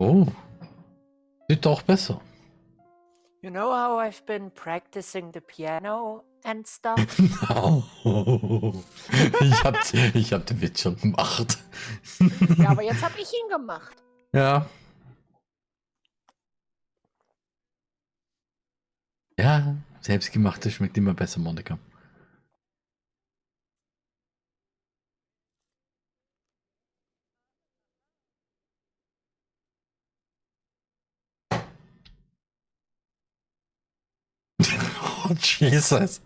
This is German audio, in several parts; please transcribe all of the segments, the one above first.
Oh. Sieht doch besser. You know how I've been practicing the piano and stuff? No. Ich hab, ich hab den Witz schon gemacht. ja, aber jetzt habe ich ihn gemacht. Ja. Ja, selbstgemachtes schmeckt immer besser, Monika. Jesus.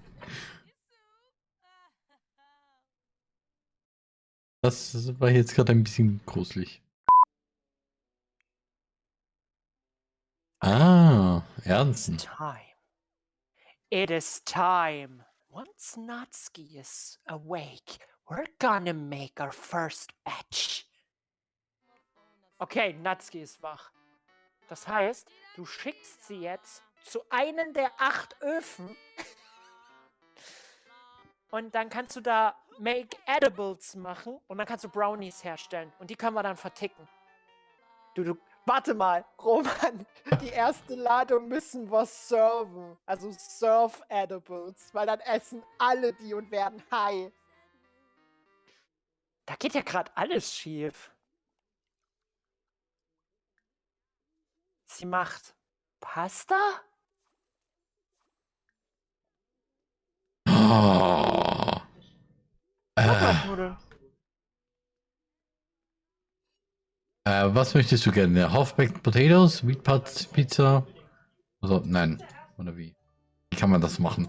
Das war jetzt gerade ein bisschen gruselig. Ah, Ernsten. Time. It is time. Once Natsuki is awake, we're gonna make our first batch. Okay, Natsuki ist wach. Das heißt, du schickst sie jetzt zu einem der acht Öfen und dann kannst du da Make Edibles machen und dann kannst du Brownies herstellen und die können wir dann verticken. Du, du, warte mal, Roman, die erste Ladung müssen wir serven. Also Serve Edibles, weil dann essen alle die und werden high. Da geht ja gerade alles schief. Sie macht Pasta? Oh. Äh, äh, was möchtest du gerne? Half-Baked Potatoes, Pot Pizza? Also, nein. Oder wie? Wie kann man das machen?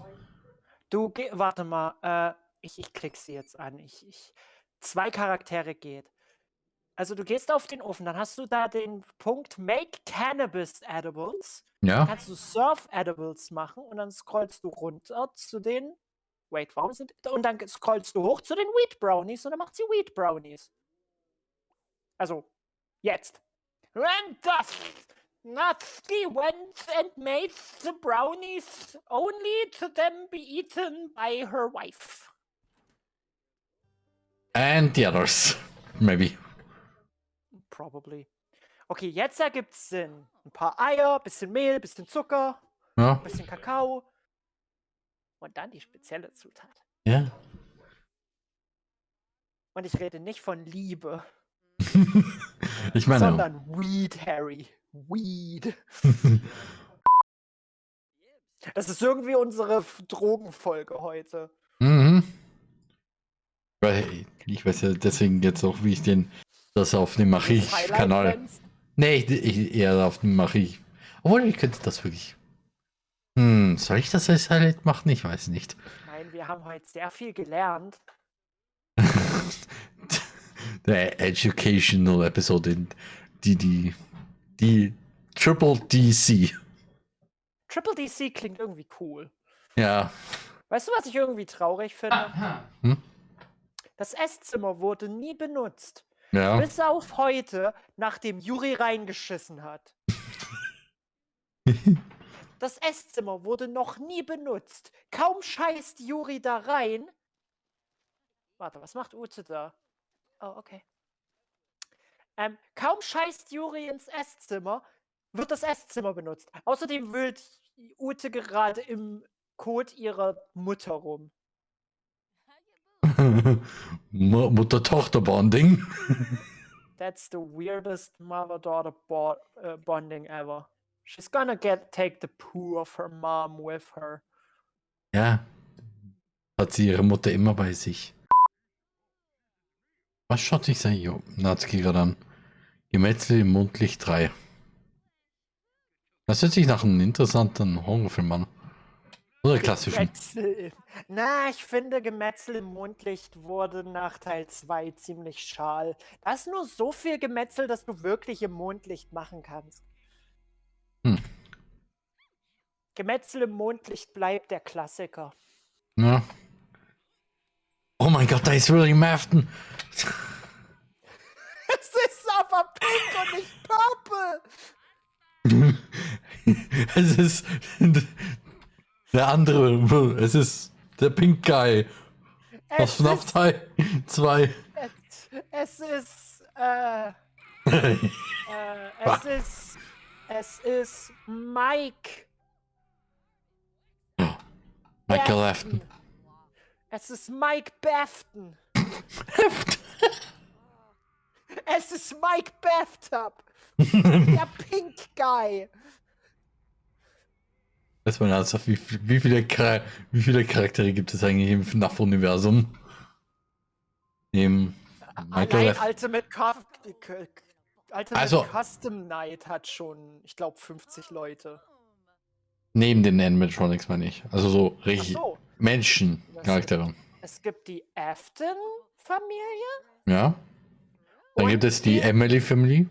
Du, geh, warte mal. Äh, ich, ich klick sie jetzt an. Ich, ich, zwei Charaktere geht. Also du gehst auf den Ofen, dann hast du da den Punkt Make Cannabis Edibles. Ja. Dann kannst du Surf Edibles machen und dann scrollst du runter zu den Wait, warum sind. Und dann scrollst du hoch zu den Wheat Brownies und dann macht sie Wheat Brownies. Also, jetzt. And thus, Natsuki went and made the brownies only to them be eaten by her wife. And the others, maybe. Probably. Okay, jetzt ergibt's Sinn. Ein paar Eier, bisschen Mehl, bisschen Zucker, Ja. bisschen Kakao. Und dann die spezielle Zutat. Ja. Und ich rede nicht von Liebe, ich meine. sondern Weed, Harry. Weed. Das ist irgendwie unsere Drogenfolge heute. Mhm. Weil ich weiß ja deswegen jetzt auch, wie ich den das auf dem. Friends. Nee, ich, ich, eher auf dem Machi. Obwohl, ich könnte das wirklich. Hm, soll ich das als Highlight machen? Ich weiß nicht. Nein, wir haben heute sehr viel gelernt. Der Educational Episode, die, die, die Triple DC. Triple DC klingt irgendwie cool. Ja. Weißt du, was ich irgendwie traurig finde? Hm? Das Esszimmer wurde nie benutzt. Ja. Bis auf heute, nachdem Juri reingeschissen hat. Das Esszimmer wurde noch nie benutzt. Kaum scheißt Juri da rein. Warte, was macht Ute da? Oh, okay. Ähm, kaum scheißt Juri ins Esszimmer, wird das Esszimmer benutzt. Außerdem wühlt Ute gerade im Kot ihrer Mutter rum. Mu- Mutter-Tochter-Bonding. That's the weirdest mother-daughter bo uh, bonding ever. She's gonna get take the poo of her mom with her. Ja. Hat sie ihre Mutter immer bei sich. Was schaut sich sein Jo- Natsuki gerade an? Gemetzel im Mondlicht 3. Das hört sich nach einem interessanten Horrorfilm an. Oder klassischen. Gemetzel Na, ich finde, Gemetzel im Mondlicht wurde nach Teil 2 ziemlich schal. Da ist nur so viel Gemetzel, dass du wirklich im Mondlicht machen kannst. Hm. Gemetzel im Mondlicht bleibt der Klassiker. Ja. Oh mein Gott, da ist William Afton. Es ist aber pink und nicht purple. es ist der andere. Es ist der Pink Guy aus FNAF ist, 2. es, es ist, äh, Äh, es ist. Es ist Mike. Michael Afton. Es ist Mike Bafton. Es ist Mike Bathtub. Der Pink Guy. Weiß man ernsthaft, wie, wie, viele Char wie viele Charaktere gibt es eigentlich im FNAF-Universum? Neben Michael Allein. Ultimate, Cuf- Ultimate Also- Custom Night hat schon, ich glaube, 50 Leute. Neben den Animatronics meine ich. Also so richtig so, Menschen-Charaktere. es gibt die Afton-Familie. Ja. Dann und gibt es die Emily Family.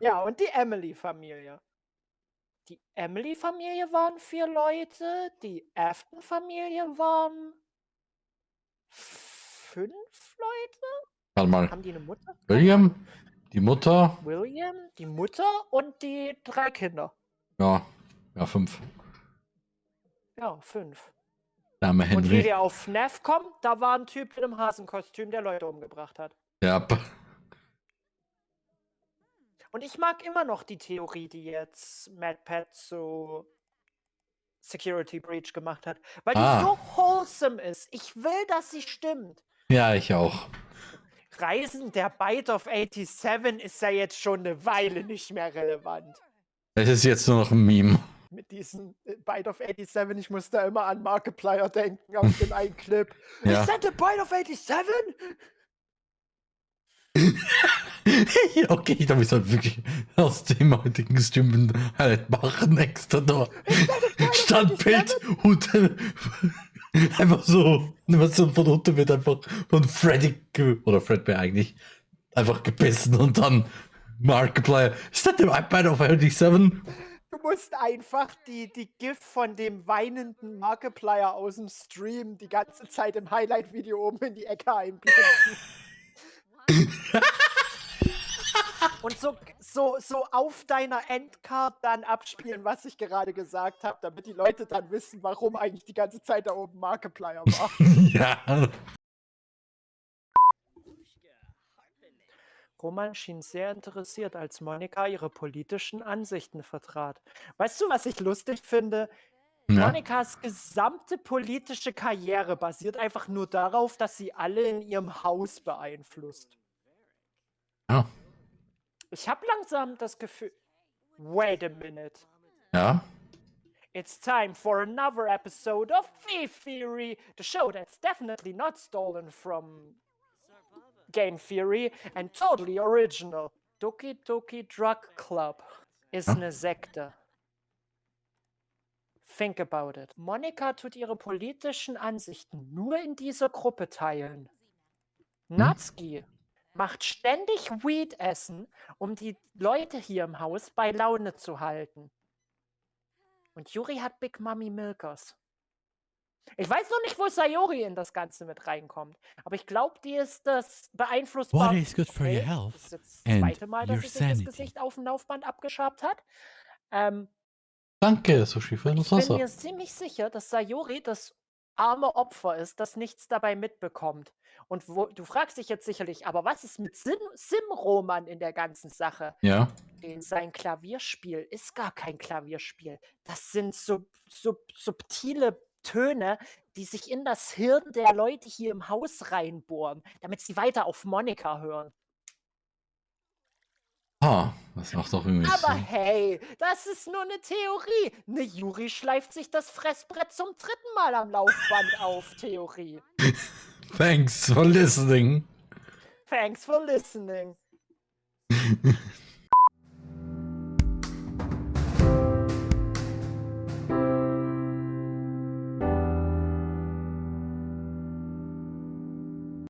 Ja, und die Emily-Familie. Die Emily-Familie waren vier Leute, die Afton-Familie waren fünf Leute? Warte mal. Haben die eine Mutter? William, die Mutter. William, die Mutter und die drei Kinder. Ja, ja, fünf. Ja, fünf. Name Und wie Henry. wir auf FNAF kommen, da war ein Typ in einem Hasenkostüm, der Leute umgebracht hat. Ja, Und ich mag immer noch die Theorie, die jetzt Mad Pat zu Security Breach gemacht hat. Weil Ah. die so wholesome ist. Ich will, dass sie stimmt. ja, ich auch. Reisen der Bite of 87 ist ja jetzt schon eine Weile nicht mehr relevant. Es ist jetzt nur noch ein Meme. Mit diesem äh, Bite of 87, ich muss da immer an Markiplier denken auf dem einen Clip. Ja. Is that the Bite of 87? okay, da muss halt wirklich aus dem heutigen Stimmen halt machen extra da. Standbild und einfach so, was so von unten wird einfach von Freddy oder Fredbear eigentlich einfach gebissen und dann Markiplier. Ist das der iPad of 87? Du musst einfach die, die GIF von dem weinenden Markiplier aus dem Stream die ganze Zeit im Highlight-Video oben in die Ecke einblenden. Und so, so, so auf deiner Endcard dann abspielen, was ich gerade gesagt habe, damit die Leute dann wissen, warum eigentlich die ganze Zeit da oben Markiplier war. ja. Roman schien sehr interessiert, als Monika ihre politischen Ansichten vertrat. Weißt du, was ich lustig finde? ja. Monikas gesamte politische Karriere basiert einfach nur darauf, dass sie alle in ihrem Haus beeinflusst. Ja. Ich habe langsam das Gefühl. Wait a minute. Ja. It's time for another episode of Thief Theory, the show that's definitely not stolen from Game Theory and totally original. Doki Doki Drug Club ist Ja. eine Sekte. Think about it. Monika tut ihre politischen Ansichten nur in dieser Gruppe teilen. Natsuki macht ständig Weed essen, um die Leute hier im Haus bei Laune zu halten. Und Yuri hat Big Mommy Milkers. Ich weiß noch nicht, wo Sayori in das Ganze mit reinkommt. Aber ich glaube, die ist das beeinflussbar. What is good for your Okay, health Das ist jetzt das zweite Mal, dass your sie sich das. Gesicht auf dem Laufband abgeschabt hat. Ähm, Danke, Sushi, für das ich bin Wasser. mir ziemlich sicher, dass Sayori das arme Opfer ist, das nichts dabei mitbekommt. Und wo, du fragst dich jetzt sicherlich, aber was ist mit Sim- Sim-Roman in der ganzen Sache? Ja. Den- Sein Klavierspiel ist gar kein Klavierspiel. Das sind so, so subtile Töne, die sich in das Hirn der Leute hier im Haus reinbohren, damit sie weiter auf Monika hören. Ah, das macht doch irgendwie Aber Sinn. hey, das ist nur eine Theorie. Ne Juri schleift sich das Fressbrett zum dritten Mal am Laufband auf, Theorie. Thanks for listening. Thanks for listening.